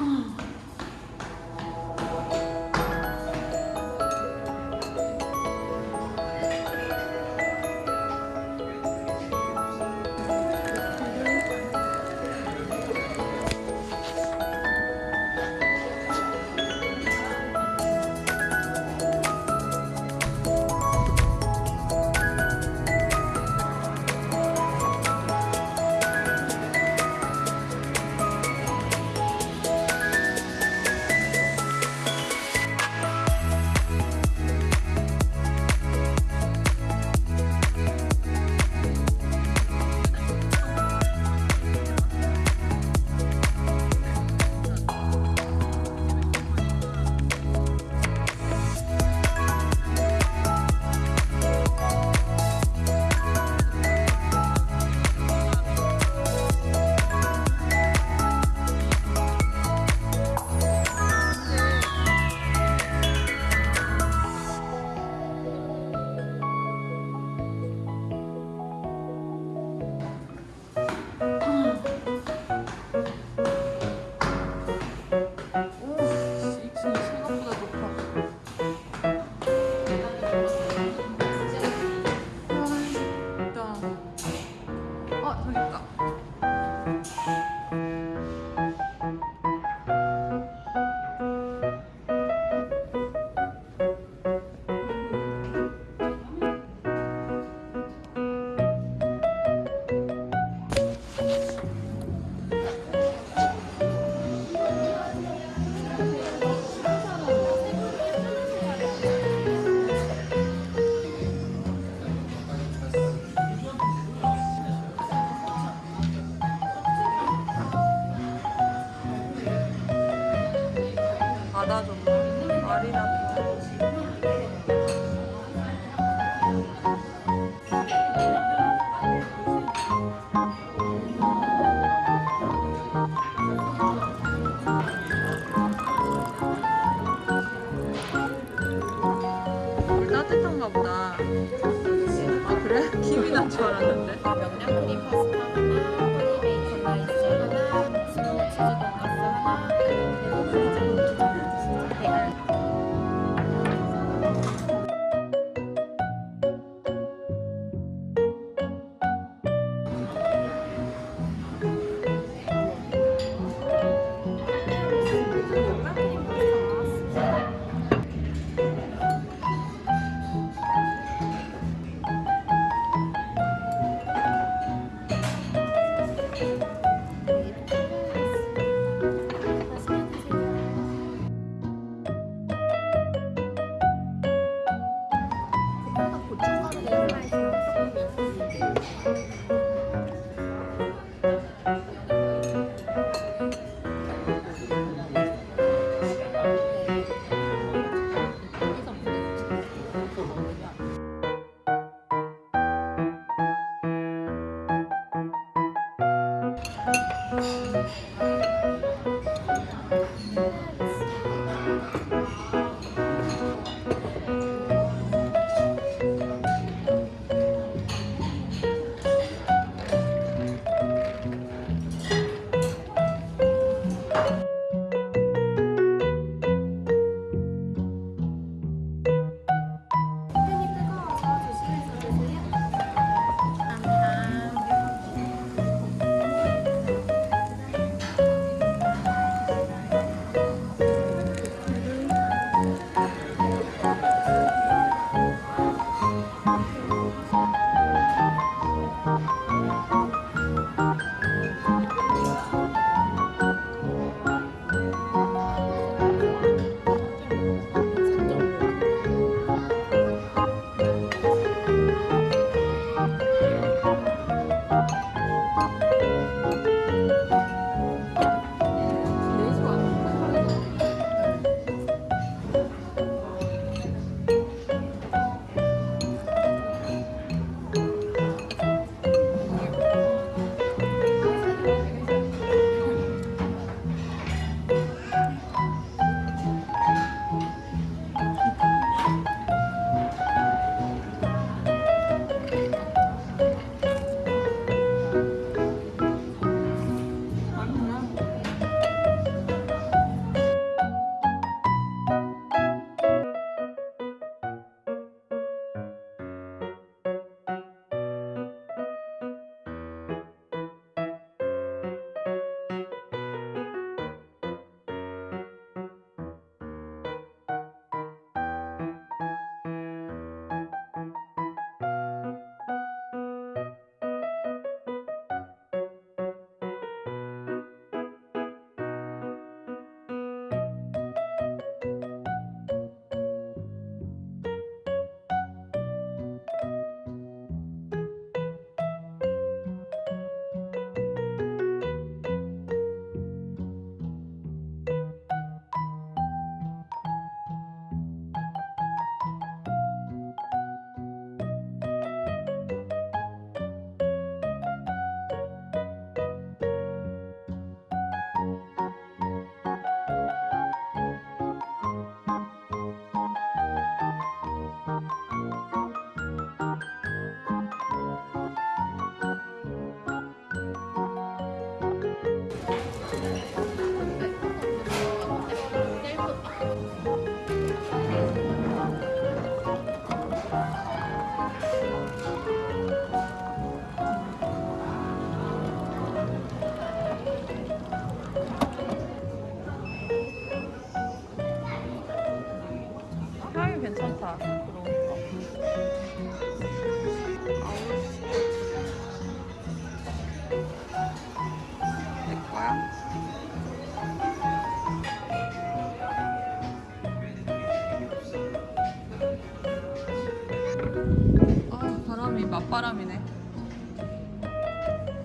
嗯 그래? 김이 난 줄 알았는데. 명량크림 파스타 하나. 了。 향이 괜찮다 그러니까 내 거야? 바람이네.